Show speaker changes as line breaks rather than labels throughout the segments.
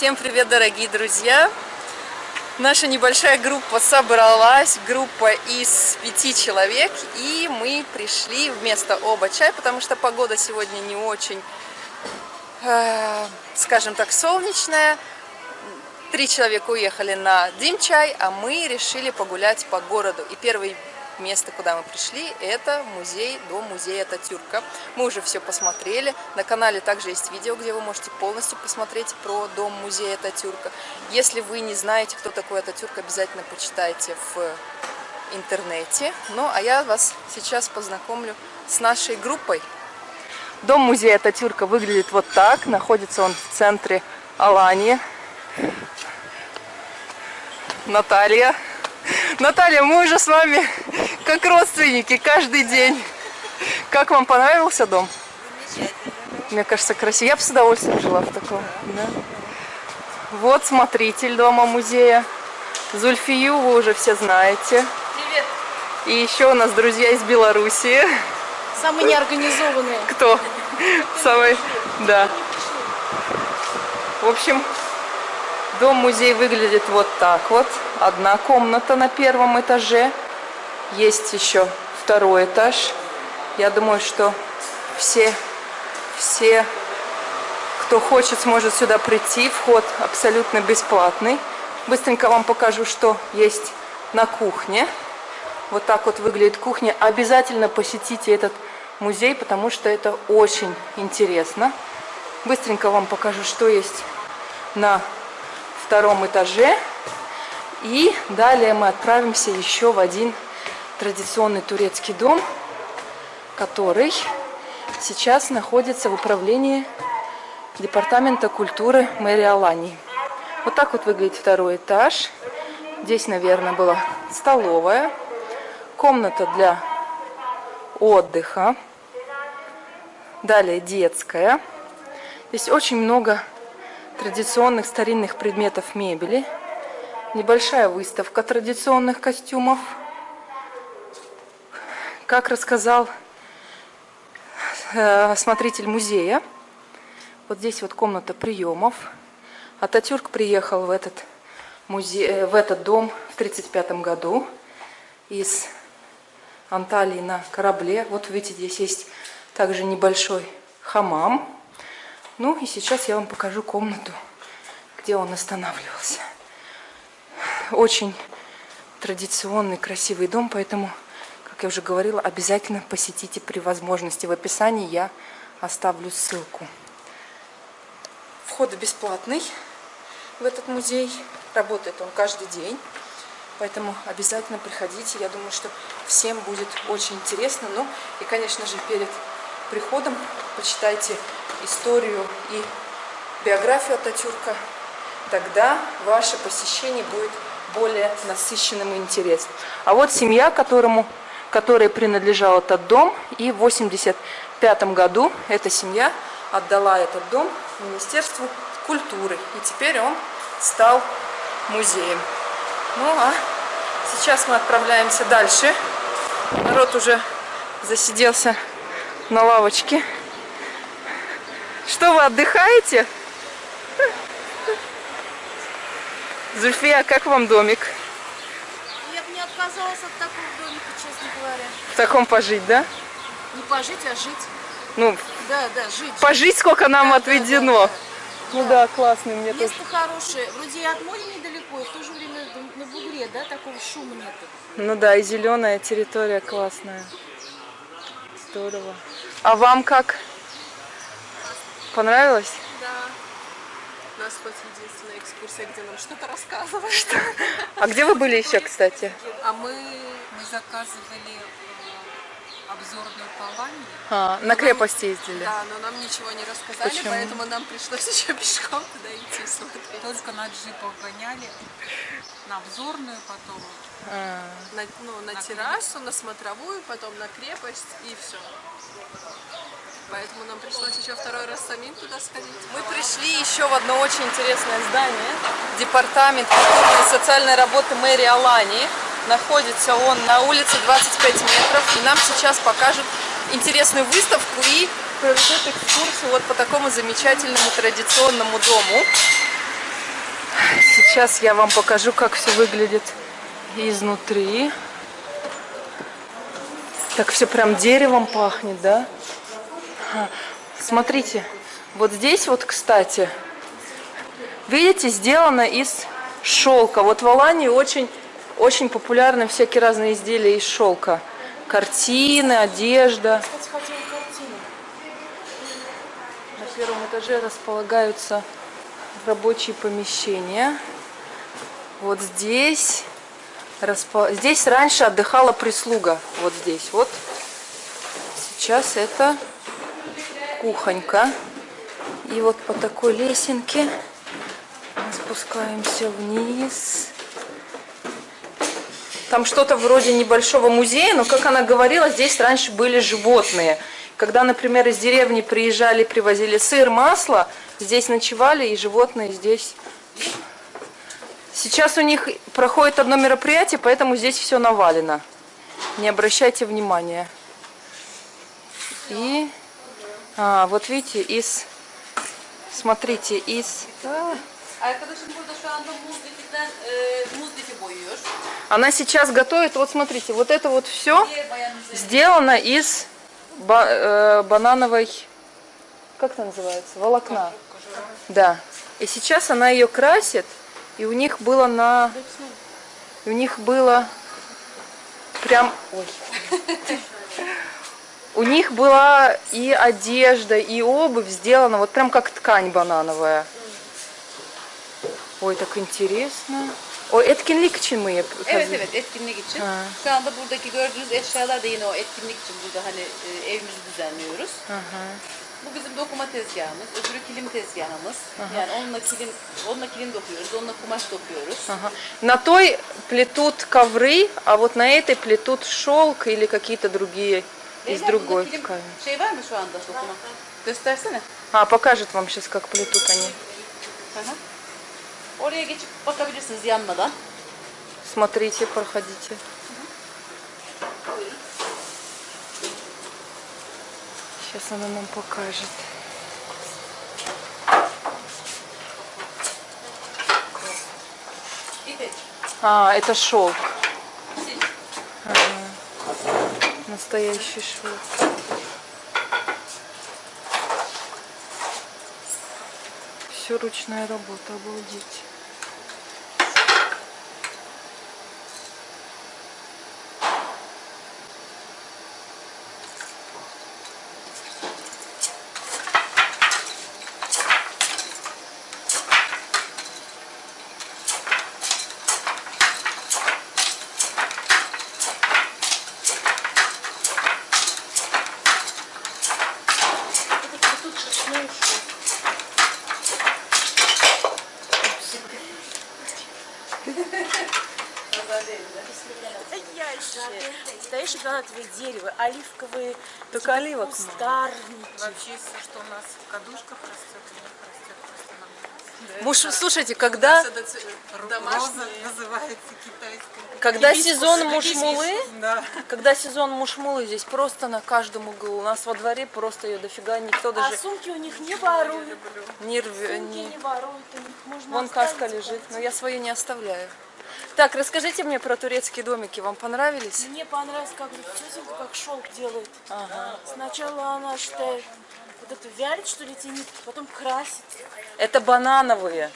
Всем привет, дорогие друзья! Наша небольшая группа собралась, группа из пяти человек, и мы пришли вместо оба чай, потому что погода сегодня не очень, э, скажем так, солнечная. Три человека уехали на Дим-чай, а мы решили погулять по городу. И первый место, куда мы пришли, это музей, дом музея Ататюрка. Мы уже все посмотрели. На канале также есть видео, где вы можете полностью посмотреть про дом музея Ататюрка. Если вы не знаете, кто такой Ататюрк, обязательно почитайте в интернете. Ну, а я вас сейчас познакомлю с нашей группой. Дом музея Ататюрка выглядит вот так. Находится он в центре Алании. Наталья. Наталья, мы уже с вами как родственники каждый день. Как вам понравился дом? Мне кажется, красиво. Я бы с удовольствием жила в таком. Да? Вот смотритель дома музея. Зульфию вы уже все знаете.
Привет.
И еще у нас друзья из Белоруссии.
Самые неорганизованные.
Кто? Самый, да. В общем, дом-музей выглядит вот так вот. Одна комната на первом этаже. Есть еще второй этаж. Я думаю, что все, все, кто хочет, сможет сюда прийти. Вход абсолютно бесплатный. Быстренько вам покажу, что есть на кухне. Вот так вот выглядит кухня. Обязательно посетите этот музей, потому что это очень интересно. Быстренько вам покажу, что есть на втором этаже. И далее мы отправимся еще в один традиционный турецкий дом, который сейчас находится в управлении Департамента культуры мэрии Алании. Вот так вот выглядит второй этаж. Здесь, наверное, была столовая, комната для отдыха, далее детская. Здесь очень много традиционных старинных предметов мебели, небольшая выставка традиционных костюмов – как рассказал э, смотритель музея, вот здесь вот комната приемов. Ататюрк приехал в этот, музей, э, в этот дом в 1935 году из Анталии на корабле. Вот видите, здесь есть также небольшой хамам. Ну и сейчас я вам покажу комнату, где он останавливался. Очень традиционный, красивый дом, поэтому как я уже говорила, обязательно посетите при возможности. В описании я оставлю ссылку. Вход бесплатный в этот музей. Работает он каждый день. Поэтому обязательно приходите. Я думаю, что всем будет очень интересно. Ну и, конечно же, перед приходом почитайте историю и биографию Ататюрка. Тогда ваше посещение будет более насыщенным и интересным. А вот семья, которому которой принадлежал этот дом. И в 1985 году эта семья отдала этот дом Министерству культуры. И теперь он стал музеем. Ну а сейчас мы отправляемся дальше. Народ уже засиделся на лавочке. Что, вы отдыхаете? Зульфия, как вам домик?
Я бы не отказалась от такого домика, честно говоря.
В таком пожить, да?
Не пожить, а жить.
Ну,
Да, да, жить.
пожить сколько нам
Да,
отведено.
да, да,
Ну да, классно, мне тоже.
Место хорошее. Вроде и от моря недалеко, и в то же время на бугре, да, такого шума нету.
Ну да, и зеленая территория классная. Здорово. А вам как? Понравилось?
Да. У нас хоть единственная экскурсия, где нам что-то рассказывают.
А где вы были еще, кстати?
А мы...
Мы заказывали э, обзорную паланию.
А, на крепость ездили.
Да, но нам ничего не рассказали,
Почему?
поэтому нам пришлось еще пешком туда идти смотреть.
Только на джипах гоняли, на обзорную потом.
А,
На, ну, на
На
террасу, на смотровую, потом на крепость и все. Поэтому нам пришлось еще второй раз самим туда сходить.
Мы пришли еще в одно очень интересное здание. Департамент культурной и социальной работы мэрии Алании. Находится он на улице 25 метров. И нам сейчас покажут интересную выставку и проведут экскурсию вот по такому замечательному традиционному дому. Сейчас я вам покажу, как все выглядит изнутри. Так все прям деревом пахнет, да? Смотрите, вот здесь вот, кстати, видите, сделано из шелка. Вот в Алании очень, очень популярны всякие разные изделия из шелка. Картины, одежда. На первом этаже располагаются рабочие помещения. Вот здесь, здесь раньше отдыхала прислуга. Вот здесь. Вот сейчас это кухонька. И вот по такой лесенке мы спускаемся вниз. Там что-то вроде небольшого музея, но, как она говорила, здесь раньше были животные. Когда, например, из деревни приезжали, привозили сыр, масло, здесь ночевали, и животные здесь... Сейчас у них проходит одно мероприятие, поэтому здесь все навалено. Не обращайте внимания. И... А, вот видите, из... Смотрите, из... А,
lifi boyuyor.
Она сейчас готовит, вот смотрите, вот это вот все сделано из ба- э, банановой, как это называется, волокна. Да. И сейчас она ее красит, и у них было на, и у них было прям, ой. У них была и одежда, и обувь сделана вот прям как ткань банановая. Ой, так интересно. Ой, etkinlik için mi yap-
Evet evet etkinlik için.
Ha.
Şu anda buradaki gördüğünüz eşyalar da yine o etkinlik için burada hani e, evimizi düzenliyoruz. Bu bizim dokuma tezgahımız, öbürü kilim tezgahımız. Yani onunla kilim, onunla kilim dokuyoruz, onunla kumaş dokuyoruz.
Ага. На той плетут ковры, а вот на этой плетут шелк или какие-то другие из другой
bunda kilim
ткани.
şey var mı şu anda dokuma? Göstersene.
А, покажет вам сейчас, как плетут они.
Hı. Oraya geçip bakabilirsiniz yanmadan.
Смотрите, проходите. Сейчас она нам покажет. А, это шелк. Настоящий шелк. Все ручная работа, обалдеть.
Тут шерстной шелк. Настоящее. Настоящий гранатовое дерево, оливковые
Только оливок
кустарники.
Вообще все, что у нас в кадушках растет, у них растет просто на
Муж, слушайте, когда,
Это домашние.
называется китайская.
когда
Гибискус,
сезон мушмулы,
Да.
когда сезон мушмулы, здесь просто на каждом углу. У нас во дворе просто ее дофига, никто
А
даже
сумки у них не воруют.
не рвет.
Сумки не воруют, у них можно
Вон каска
и
лежит, но я свою не оставляю. Так, расскажите мне про турецкие домики. Вам понравились?
Мне понравилось, как тетенька как шелк делает. Сначала она считает вот эту вялит, что ли, тянет, потом красит.
Это банановые.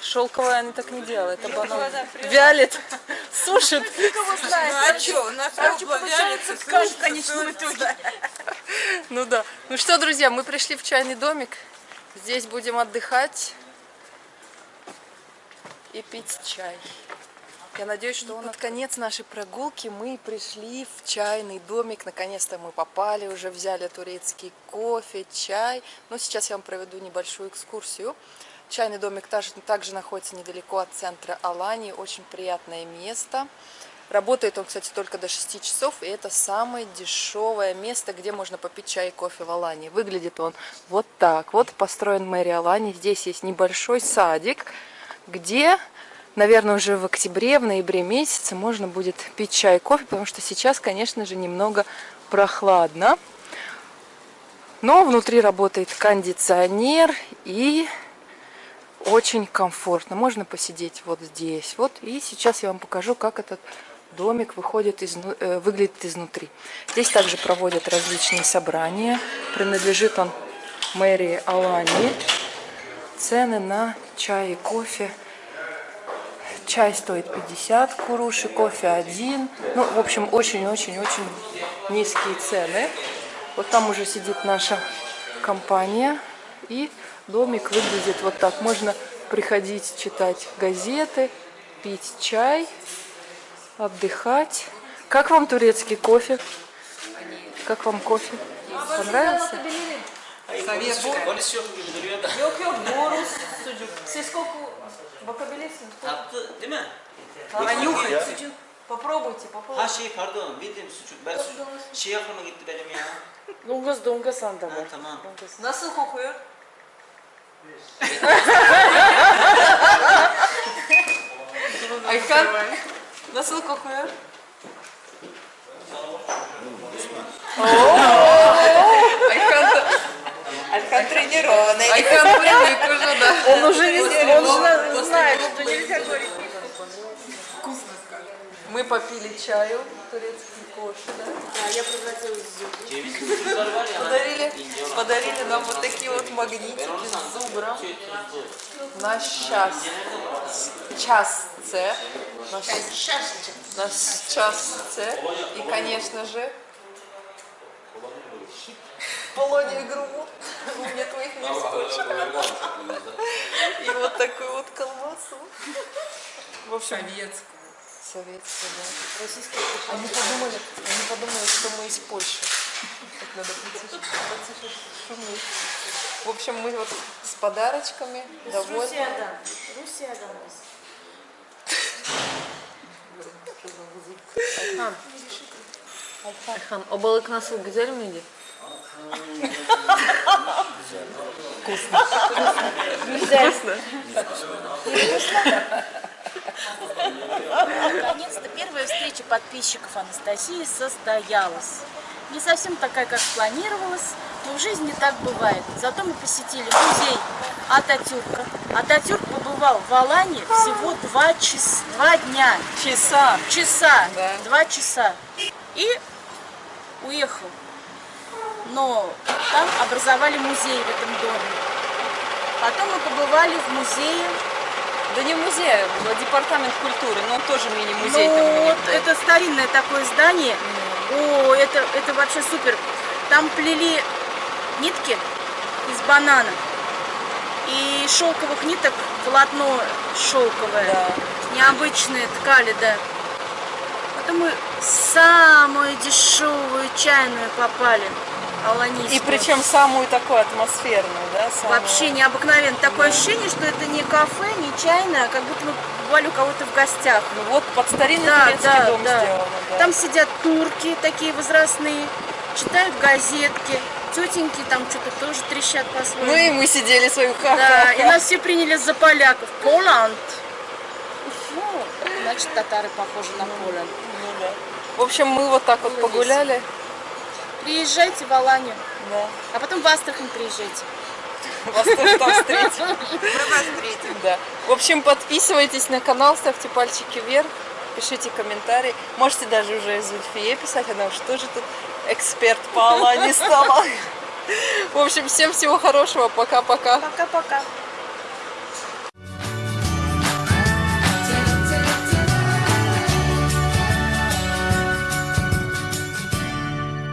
Шелковые они так не делают, это банановые. Вялит, сушит.
Знает,
Ну а что, у нас
в конечном итоге.
Ну да. Ну что, друзья, мы пришли в чайный домик. Здесь будем отдыхать и пить чай. Я надеюсь, что он... Под конец нашей прогулки мы пришли в чайный домик. Наконец-то мы попали, уже взяли турецкий кофе, чай. Но сейчас я вам проведу небольшую экскурсию. Чайный домик также, также находится недалеко от центра Алании. Очень приятное место. Работает он, кстати, только до 6 часов, и это самое дешевое место, где можно попить чай и кофе в Алании. Выглядит он вот так. Вот построен мэрия Алании. Здесь есть небольшой садик, где, наверное, уже в октябре, в ноябре месяце можно будет пить чай кофе, потому что сейчас, конечно же, немного прохладно. Но внутри работает кондиционер и Очень комфортно. Можно посидеть вот здесь. Вот. И сейчас я вам покажу, как этот домик выходит изну- э, выглядит изнутри. Здесь также проводят различные собрания. Принадлежит он мэрии Алании. Цены на чай и кофе. Чай стоит 50 куруши, кофе один. Ну, в общем, очень-очень-очень низкие цены. Вот там уже сидит наша компания. И домик выглядит вот так. Можно приходить читать газеты, пить чай, отдыхать. Как вам турецкий кофе? Как вам кофе? Понравился?
Da.
Yok yok doğru sucuk. Siz koku bakabilirsiniz.
Tatlı değil mi?
Ha,
nюхай.
sucuk. Попробуйте, попробуйте.
Ha şey pardon bildiğim sucuk. Ben su- şey aklıma gitti benim ya.
Дунгас дунгас анда
Ha,
var.
tamam.
Nasıl kokuyor? Aykan nasıl kokuyor? Aykan Aykan тренированный. Привык уже, да. Он уже не он уже знает, что нельзя говорить. Мы попили чаю, турецкий кофе, да?
Да, я превратилась в зуб.
Ceviz sucuklar var ya.
Подарили, подарили нам вот такие вот магнитики с зубром. Наш час. Час С. Наш, наш час С. И, конечно же, Полония Груму. У меня твоих не скучно. И вот такую вот колбасу. В общем, советскую. Советскую, да. Российскую. Они подумали, они подумали, что мы из Польши. Так надо потише, потише шуметь. В общем, мы вот с подарочками довольны.
Rusya'dan. Rusya'dan biz.
Ayhan, o balık nasıl? Güzel miydi?
Наконец-то первая встреча подписчиков Анастасии состоялась. Не совсем такая, как планировалось, но в жизни так бывает. Зато мы посетили музей Ататюрка. Ататюрк побывал в Алании всего два, час, два дня.
Часа.
Часа.
Да.
Два часа. И уехал. Но там образовали музей в этом доме. Потом мы побывали в музее
Да не музей, а департамент культуры, но он тоже мини-музей.
ну, вот это старинное такое здание. О, это, это вообще супер. Там плели нитки из банана. И шелковых ниток полотно шелковое.
Да.
Необычные ткали, да. Потом мы самую дешевую чайную попали. Аланийскую.
И причем самую такую атмосферную, да? самую-
Вообще необыкновенно. Такое ощущение, что это не кафе, не чайное, а как будто мы бывали у кого-то в гостях.
Ну вот под старинный
Да,
турецкий
да,
дом
да.
сделано. Да.
Там сидят турки такие возрастные, читают газетки, тетеньки там что-то тоже трещат по-своему.
Ну и мы сидели свою ха
Да, и нас все приняли за поляков. Поланд. Ну, значит, татары похожи на Поланд.
Ну да. В общем, мы вот так вот
Было
погуляли.
Приезжайте в Аланию,
Да.
а потом в Астрахань приезжайте.
Вас тоже там встретим. Мы вас встретим. Да. В общем, подписывайтесь на канал, ставьте пальчики вверх, пишите комментарии. Можете даже уже Зульфие писать, она уж тоже тут эксперт по Алане стала. В общем, всем всего хорошего. Пока-пока.
Пока-пока.